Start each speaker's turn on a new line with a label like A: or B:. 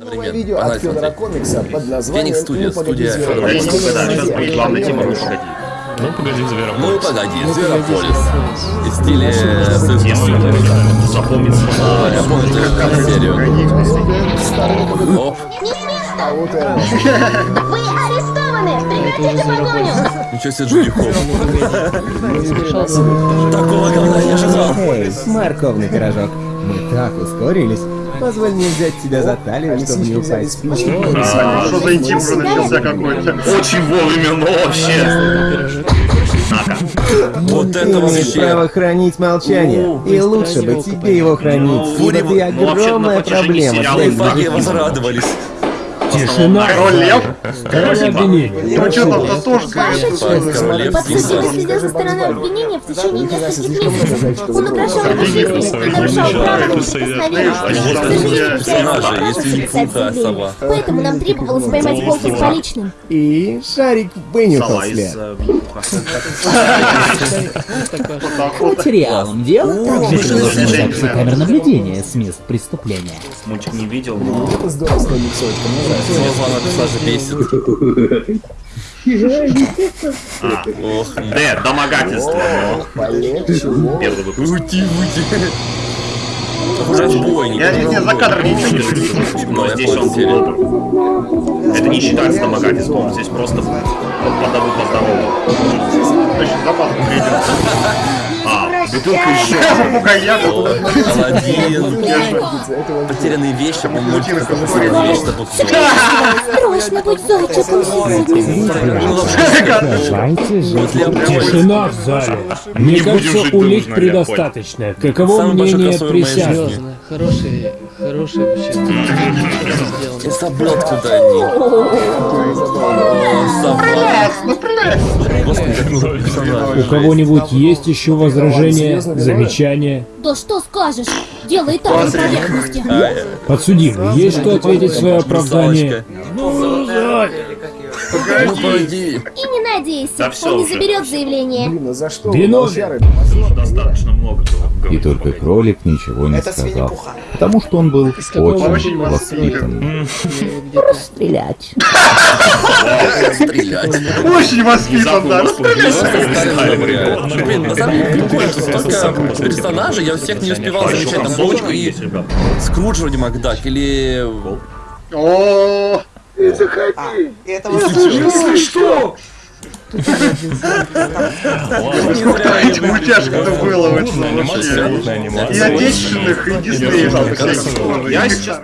A: Новое видео от Федора Комикса под названием
B: Студия,
A: «Ну, погоди,
B: студия
A: Зверополис».
B: Федора
C: Комикса. Главная тема.
D: Ну, погоди,
B: Ну
D: Зверополис.
B: погоди, Зверополис. И в стиле Советских
C: Тема
B: Союзов.
C: запомнится.
B: А, Я помню серию.
A: Погоди.
B: Оп.
E: Вы арестованы! Прекратите погоню!
B: ничего себе Джуди. Такого говна я не ожидал.
F: Морковный пирожок, мы так ускорились. Позволь мне взять тебя за талию, чтобы не
A: Лисички взяли
F: упасть.
A: спички.
C: А, что за интим уже начался какой-то? Очень вовремя, но вообще. На-ка.
B: Вот это
F: Ты имеешь
B: вообще.
F: право хранить молчание, и лучше бы тебе его хранить, ибо ты
C: ну, вообще,
F: огромная проблема
B: Фаги возрадовались.
D: Тишина!
C: Король Лев?
D: Король обвинений.
C: Ну что там!
B: Королев
E: Подсудимый
B: Зигзаг.
E: следил со стороны обвинения в течение нескольких месяцев. Он угрожал его жизни, нарушал право на. К не
B: не сова.
E: Поэтому нам требовалось поймать волка с поличным.
F: И шарик вынюхал след.
G: Материалом дела также приложены записи камер наблюдения с мест преступления.
C: Мультик не видел, но...
A: Это здорово с той миксовочкой. мне нравится.
B: Главного персонажа бесит. Ох,
C: Д, домогательство. Первый выпуск.
B: Уйти, уйти. Уже бойни.
C: Я не, за кадром ничего не слышу, но здесь он был. Это не считается домогательством, здесь просто подову поздорову. Очень забавно А, бутылка еще.
B: Аладдин.
A: Это вот
B: Потерянные вещи, по-моему, потерянные вещи.
E: Срочно будь зайчиком
B: Ну.
D: Тишина в зале. Мне кажется, улик предостаточно. Каково мнение присяжных?
H: хорошие, хорошие вообще сделаны.
B: Я забыл, откуда они. О, собака. Господи, как много персонажей.
D: У кого-нибудь есть еще возражения, замечания?
E: Да что скажешь? Дело и так на поверхности.
D: Подсудимый, есть что ответить в свое оправдание?
B: Русалочка. Ну, погоди.
E: И не надейся,
C: Да всё
E: он не
C: уже.
E: заберет заявление.
A: Блин, ну за что?
D: Виновен.
A: Волчары?
C: Достаточно много было.
I: И только кролик ничего не сказал, потому что он был очень воспитан.
G: Стрелять.
B: Стрелять.
C: Очень воспитан, да.
B: Блин, на самом деле прикольно, что столько персонажей, я всех не успевал
C: А, еще
B: замечать. Там
C: концовочка
B: Бочку и
C: есть, ребят.
B: Скрудж вроде Макдак, или...
C: О, эти мультяшка-то было вообще. И отечественных, и диснеевских. Я сейчас...